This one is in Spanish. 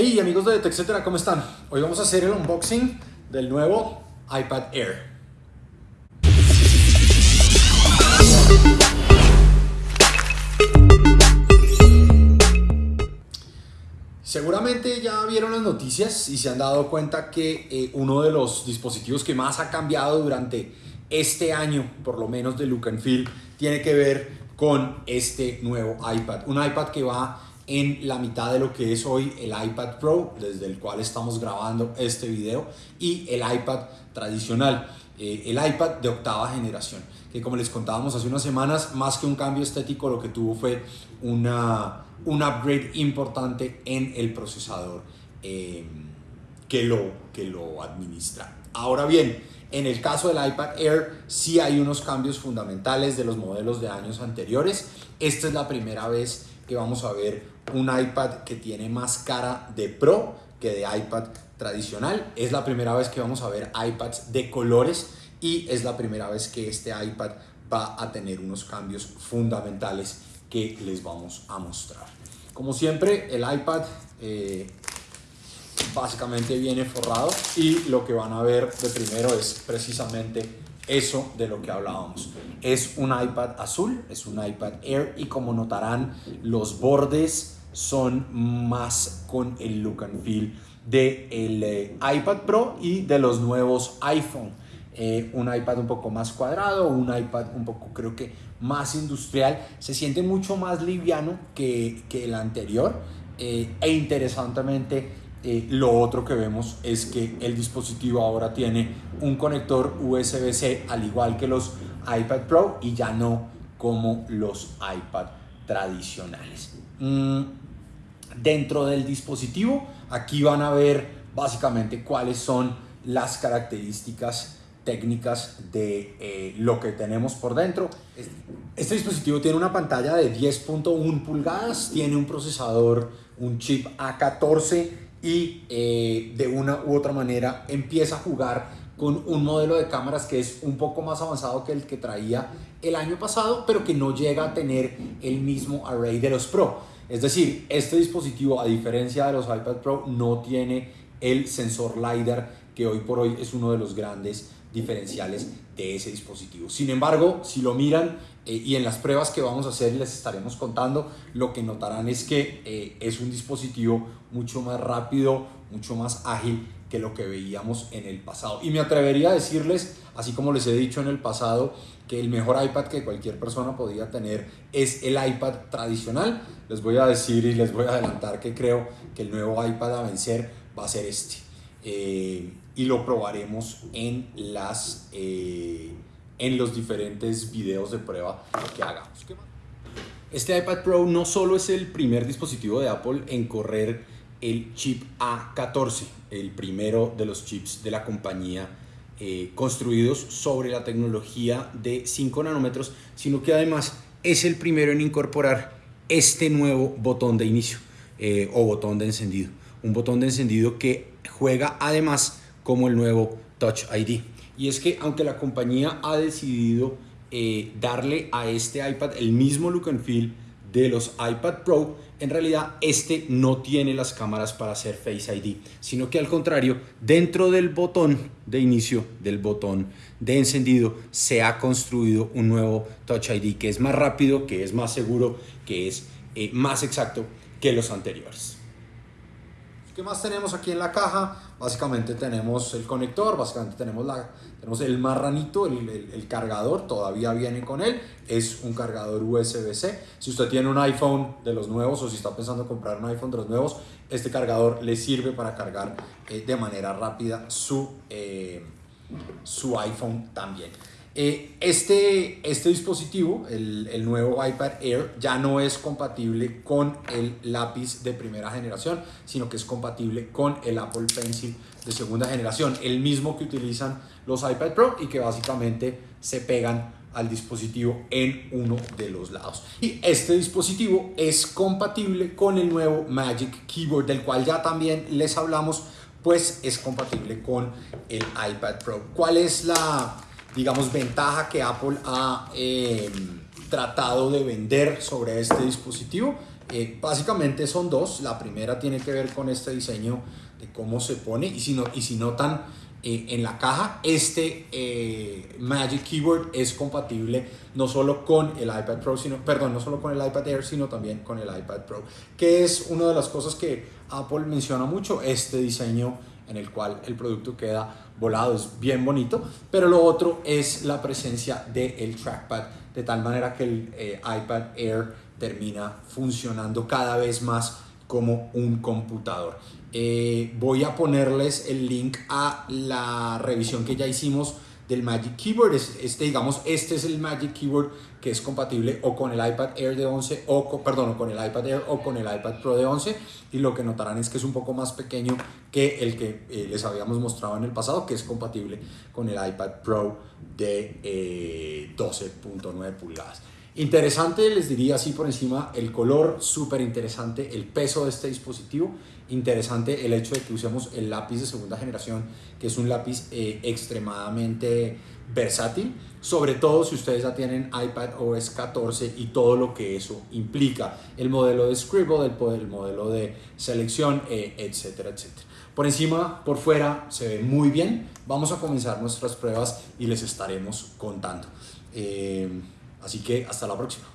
Hey amigos de TechCetera, ¿cómo están? Hoy vamos a hacer el unboxing del nuevo iPad Air. Seguramente ya vieron las noticias y se han dado cuenta que eh, uno de los dispositivos que más ha cambiado durante este año, por lo menos de look and feel, tiene que ver con este nuevo iPad. Un iPad que va en la mitad de lo que es hoy el iPad Pro, desde el cual estamos grabando este video, y el iPad tradicional, eh, el iPad de octava generación, que como les contábamos hace unas semanas, más que un cambio estético, lo que tuvo fue una, un upgrade importante en el procesador eh, que, lo, que lo administra. Ahora bien, en el caso del iPad Air sí hay unos cambios fundamentales de los modelos de años anteriores. Esta es la primera vez que vamos a ver un iPad que tiene más cara de Pro que de iPad tradicional. Es la primera vez que vamos a ver iPads de colores y es la primera vez que este iPad va a tener unos cambios fundamentales que les vamos a mostrar. Como siempre, el iPad eh, básicamente viene forrado y lo que van a ver de primero es precisamente eso de lo que hablábamos. Es un iPad azul, es un iPad Air y como notarán los bordes son más con el look and feel del de eh, iPad Pro y de los nuevos iPhone. Eh, un iPad un poco más cuadrado, un iPad un poco creo que más industrial, se siente mucho más liviano que, que el anterior eh, e interesantemente lo otro que vemos es que el dispositivo ahora tiene un conector USB-C al igual que los iPad Pro y ya no como los iPad tradicionales. Mm, dentro del dispositivo aquí van a ver básicamente cuáles son las características técnicas de eh, lo que tenemos por dentro. Este dispositivo tiene una pantalla de 10.1 pulgadas, tiene un procesador, un chip A14 y eh, de una u otra manera empieza a jugar con un modelo de cámaras que es un poco más avanzado que el que traía el año pasado, pero que no llega a tener el mismo array de los Pro. Es decir, este dispositivo, a diferencia de los iPad Pro, no tiene el sensor LiDAR, que hoy por hoy es uno de los grandes diferenciales de ese dispositivo. Sin embargo, si lo miran eh, y en las pruebas que vamos a hacer les estaremos contando, lo que notarán es que eh, es un dispositivo mucho más rápido, mucho más ágil que lo que veíamos en el pasado. Y me atrevería a decirles, así como les he dicho en el pasado, que el mejor iPad que cualquier persona podía tener es el iPad tradicional. Les voy a decir y les voy a adelantar que creo que el nuevo iPad a vencer va a ser este. Eh, y lo probaremos en, las, eh, en los diferentes videos de prueba que hagamos. Este iPad Pro no solo es el primer dispositivo de Apple en correr el chip A14, el primero de los chips de la compañía eh, construidos sobre la tecnología de 5 nanómetros, sino que además es el primero en incorporar este nuevo botón de inicio eh, o botón de encendido. Un botón de encendido que juega además como el nuevo Touch ID. Y es que aunque la compañía ha decidido eh, darle a este iPad el mismo look and feel de los iPad Pro, en realidad este no tiene las cámaras para hacer Face ID, sino que al contrario, dentro del botón de inicio, del botón de encendido, se ha construido un nuevo Touch ID que es más rápido, que es más seguro, que es eh, más exacto que los anteriores. ¿Qué más tenemos aquí en la caja? Básicamente tenemos el conector, básicamente tenemos, la, tenemos el marranito, el, el, cargador, todavía viene con él. Es un cargador USB-C. Si usted tiene un iPhone de los nuevos o si está pensando comprar un iPhone de los nuevos, este cargador le sirve para cargar eh, de manera rápida su, eh, su iPhone también. Eh, este, este dispositivo, el, el, nuevo iPad Air, ya no es compatible con el lápiz de primera generación, sino que es compatible con el Apple Pencil de segunda generación, el mismo que utilizan los iPad Pro y que básicamente se pegan al dispositivo en uno de los lados. Y este dispositivo es compatible con el nuevo Magic Keyboard, del cual ya también les hablamos, pues es compatible con el iPad Pro. ¿Cuál es la digamos, ventaja que Apple ha em, tratado de vender sobre este dispositivo Eh, básicamente son dos. La primera tiene que ver con este diseño de cómo se pone y si, no, y si eh, en la caja, este eh, Magic Keyboard es compatible no solo con el iPad Pro, sino, perdón, no solo con el iPad Air, sino también con el iPad Pro, que es una de las cosas que Apple menciona mucho, este diseño en el cual el producto queda volado, es bien bonito, pero lo otro es la presencia del trackpad, de tal manera que el eh, iPad Air termina funcionando cada vez más como un computador. Eh, voy a ponerles el link a la revisión que ya hicimos del Magic Keyboard. Este, digamos, este es el Magic Keyboard que es compatible o con el iPad Air de 11 o perdón, con el iPad Air o con el iPad Pro de 11 y lo que notarán es que es un poco más pequeño que el que eh, les habíamos mostrado en el pasado que es compatible con el iPad Pro de 12.9 eh, pulgadas. Interesante, les diría así por encima, el color, súper interesante, el peso de este dispositivo, interesante el hecho de que usemos el lápiz de segunda generación, que es un lápiz eh, extremadamente versátil, sobre todo si ustedes ya tienen iPad OS 14 y todo lo que eso implica, el modelo de Scribble, el, el modelo de selección, eh, etcétera, etcétera. Por encima, por fuera, se ve muy bien. Vamos a comenzar nuestras pruebas y les estaremos contando. Eh, Así que hasta la próxima.